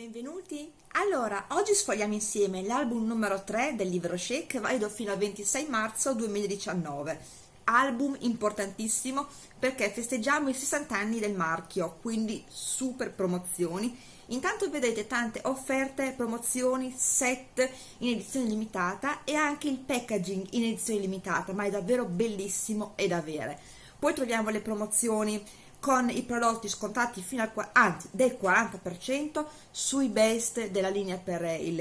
Benvenuti! Allora, oggi sfogliamo insieme l'album numero 3 del libro Shake, valido fino al 26 marzo 2019. Album importantissimo perché festeggiamo i 60 anni del marchio, quindi super promozioni. Intanto vedete tante offerte, promozioni, set in edizione limitata e anche il packaging in edizione limitata, ma è davvero bellissimo e da avere. Poi troviamo le promozioni con i prodotti scontati fino al anzi, del 40% sui best della linea per il,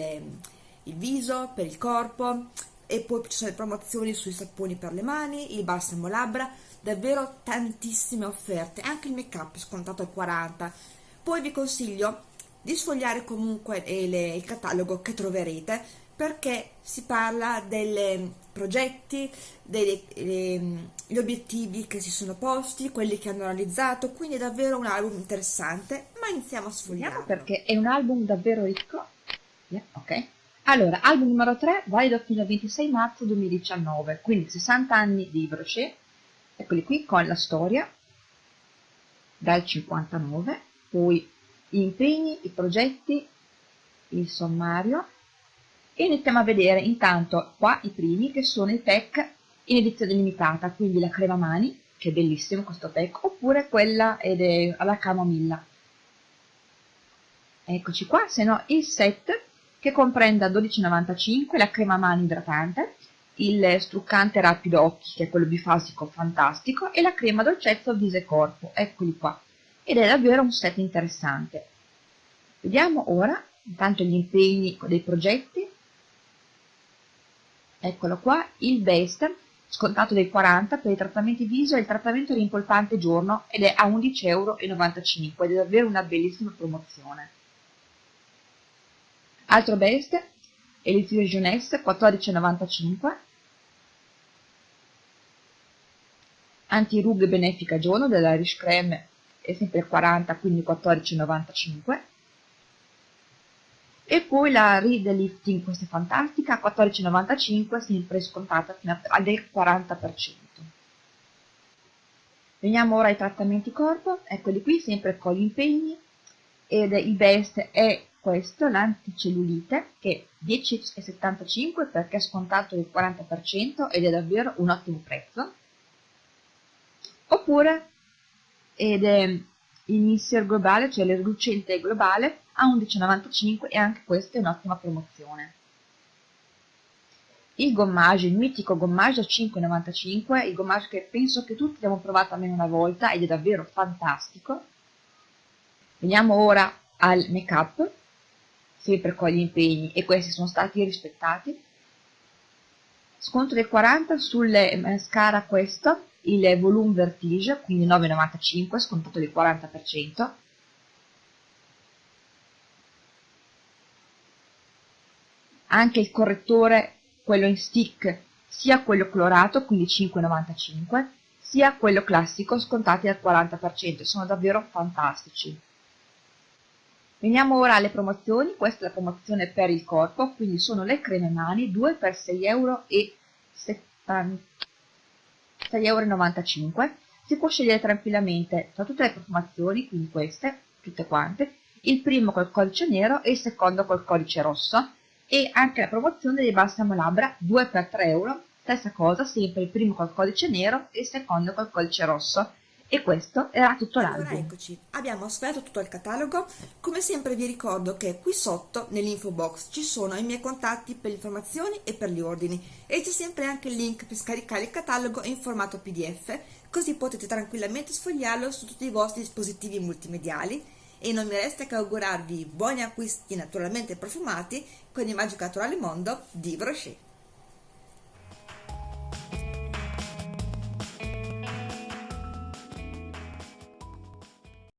il viso, per il corpo. E poi ci sono le promozioni sui saponi per le mani, il balsamo labbra, davvero tantissime offerte, anche il make up scontato al 40%. Poi vi consiglio di sfogliare comunque il, il catalogo che troverete perché si parla dei progetti, degli obiettivi che si sono posti, quelli che hanno realizzato, quindi è davvero un album interessante, ma iniziamo a sfogliare. Perché è un album davvero ricco. Yeah, ok. Allora, album numero 3, valido fino al 26 marzo 2019, quindi 60 anni di Brochet, eccoli qui con la storia, dal 59, poi gli impegni, i progetti, il sommario, e iniziamo a vedere intanto qua i primi che sono i pack in edizione limitata, quindi la crema mani, che è bellissimo questo pack, oppure quella ed è alla camomilla. Eccoci qua, se no il set che comprende a 12,95 la crema mani idratante, il struccante rapido occhi, che è quello bifasico fantastico, e la crema dolcezza viso e corpo, eccoli qua. Ed è davvero un set interessante. Vediamo ora, intanto gli impegni dei progetti, eccolo qua, il best scontato dei 40 per i trattamenti viso e il trattamento rimpolpante giorno ed è a 11,95 euro ed è davvero una bellissima promozione. Altro best, Elixir Jeunesse 14,95 Anti-rughe benefica giorno dell'Irish Creme è sempre 40 quindi 14,95 e poi la Read Lifting, questa è fantastica, a 14,95 sempre scontata fino al 40%. Veniamo ora ai trattamenti corpo, eccoli qui, sempre con gli impegni, ed il best è questo, l'anticellulite, che è 10,75 perché è scontato il 40% ed è davvero un ottimo prezzo. Oppure, ed è Mister globale, cioè l'erlucente globale, a 11,95 e anche questa è un'ottima promozione. Il gommage, il mitico gommage a 5,95, il gommage che penso che tutti abbiamo provato almeno una volta ed è davvero fantastico. Veniamo ora al make up, sempre con gli impegni e questi sono stati rispettati. Sconto del 40 sulle mascara questo, il volume vertige, quindi 9,95, scontato del 40%. anche il correttore, quello in stick, sia quello colorato, quindi 5,95, sia quello classico, scontati al 40%, sono davvero fantastici. Veniamo ora alle promozioni, questa è la promozione per il corpo, quindi sono le creme mani, 2 per 6,95 euro. Si può scegliere tranquillamente tra tutte le profumazioni, quindi queste, tutte quante, il primo col codice nero e il secondo col codice rosso, e anche la promozione dei balsamo labbra 2 per 3 euro. Stessa cosa sempre il primo col codice nero e il secondo col codice rosso e questo era tutto l'album. Allora eccoci, abbiamo sfogliato tutto il catalogo, come sempre vi ricordo che qui sotto nell'info box ci sono i miei contatti per le informazioni e per gli ordini e c'è sempre anche il link per scaricare il catalogo in formato pdf, così potete tranquillamente sfogliarlo su tutti i vostri dispositivi multimediali e non mi resta che augurarvi buoni acquisti naturalmente profumati con il magico naturale mondo di Brochet.